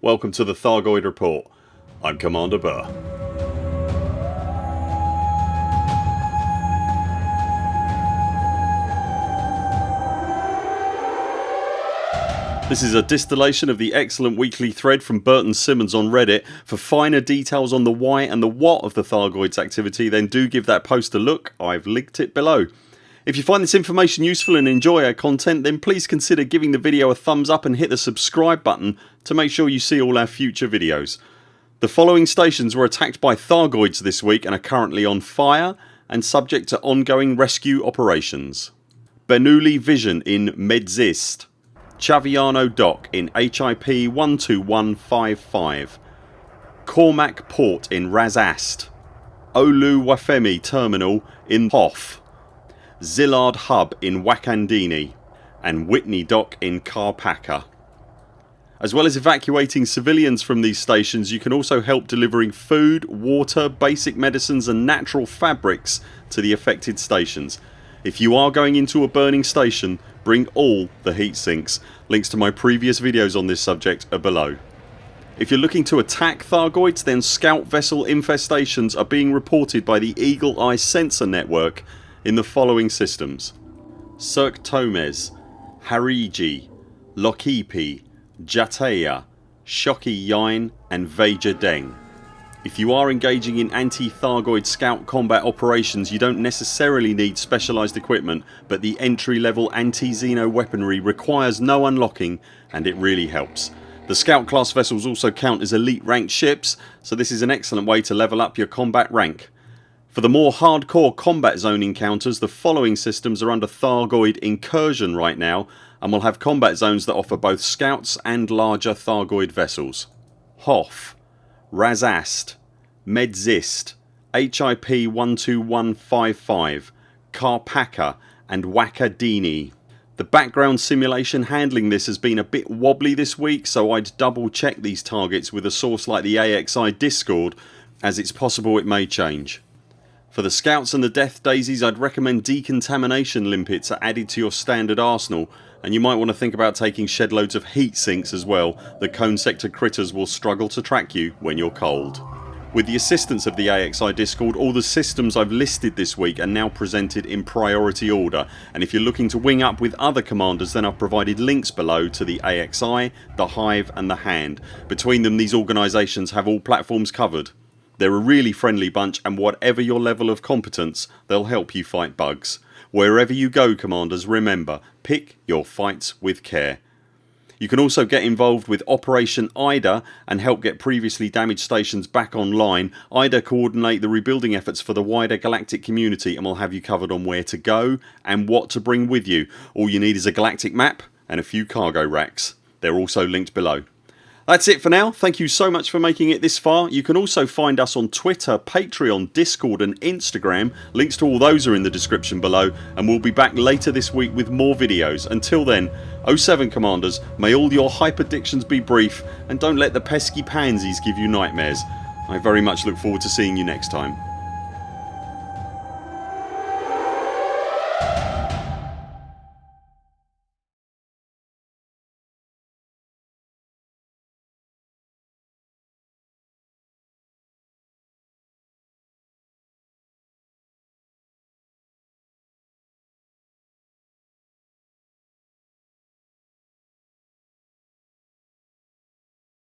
Welcome to the Thargoid Report. I'm Commander Burr. This is a distillation of the excellent weekly thread from Burton Simmons on Reddit. For finer details on the why and the what of the Thargoids activity then do give that post a look. I've linked it below. If you find this information useful and enjoy our content then please consider giving the video a thumbs up and hit the subscribe button to make sure you see all our future videos. The following stations were attacked by Thargoids this week and are currently on fire and subject to ongoing rescue operations. Bernoulli Vision in Medzist Chaviano Dock in HIP 12155 Cormac Port in Razast Olu Wafemi Terminal in Hof Zillard Hub in Wakandini and Whitney Dock in Karpaka. As well as evacuating civilians from these stations you can also help delivering food, water, basic medicines and natural fabrics to the affected stations. If you are going into a burning station bring all the heat sinks. Links to my previous videos on this subject are below. If you're looking to attack Thargoids then scout vessel infestations are being reported by the Eagle Eye sensor network in the following systems Cirque Tomes, Hariji, Lokipi, Jateya, Shoki Yine and Veja Deng. If you are engaging in anti-Thargoid scout combat operations you don't necessarily need specialised equipment but the entry level anti-Xeno weaponry requires no unlocking and it really helps. The scout class vessels also count as elite ranked ships so this is an excellent way to level up your combat rank. For the more hardcore combat zone encounters the following systems are under Thargoid incursion right now and will have combat zones that offer both scouts and larger Thargoid vessels. Hoth Razast, Medzist, HIP 12155, Karpaka and Wakadini. The background simulation handling this has been a bit wobbly this week so I'd double check these targets with a source like the AXI discord as it's possible it may change. For the scouts and the death daisies I'd recommend decontamination limpets are added to your standard arsenal and you might want to think about taking shed loads of heat sinks as well. The cone sector critters will struggle to track you when you're cold. With the assistance of the AXI discord all the systems I've listed this week are now presented in priority order and if you're looking to wing up with other commanders then I've provided links below to the AXI, the Hive and the Hand. Between them these organisations have all platforms covered. They're a really friendly bunch and whatever your level of competence they'll help you fight bugs. Wherever you go commanders remember pick your fights with care. You can also get involved with Operation IDA and help get previously damaged stations back online. IDA coordinate the rebuilding efforts for the wider galactic community and will have you covered on where to go and what to bring with you. All you need is a galactic map and a few cargo racks. They're also linked below. That's it for now. Thank you so much for making it this far. You can also find us on Twitter, Patreon, Discord and Instagram. Links to all those are in the description below and we'll be back later this week with more videos. Until then 07 CMDRs may all your hyperdictions be brief and don't let the pesky pansies give you nightmares. I very much look forward to seeing you next time.